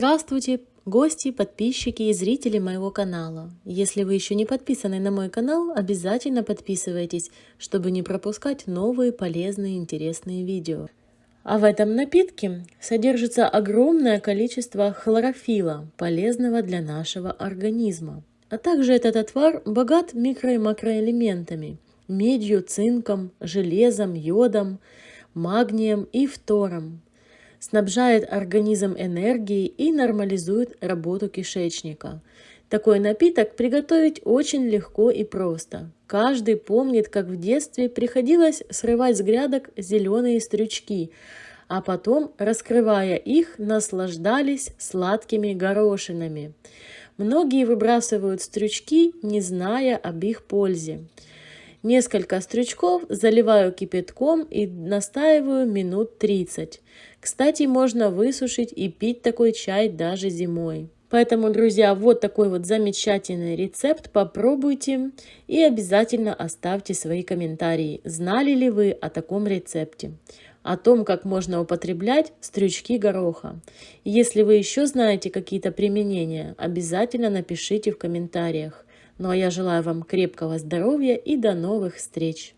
Здравствуйте, гости, подписчики и зрители моего канала. Если вы еще не подписаны на мой канал, обязательно подписывайтесь, чтобы не пропускать новые полезные интересные видео. А в этом напитке содержится огромное количество хлорофила, полезного для нашего организма. А также этот отвар богат микро- и макроэлементами – медью, цинком, железом, йодом, магнием и фтором, снабжает организм энергией и нормализует работу кишечника. Такой напиток приготовить очень легко и просто. Каждый помнит, как в детстве приходилось срывать с грядок зеленые стрючки, а потом, раскрывая их, наслаждались сладкими горошинами. Многие выбрасывают стрючки, не зная об их пользе. Несколько стручков заливаю кипятком и настаиваю минут 30. Кстати, можно высушить и пить такой чай даже зимой. Поэтому, друзья, вот такой вот замечательный рецепт. Попробуйте и обязательно оставьте свои комментарии. Знали ли вы о таком рецепте? О том, как можно употреблять стрючки гороха. Если вы еще знаете какие-то применения, обязательно напишите в комментариях. Ну а я желаю вам крепкого здоровья и до новых встреч!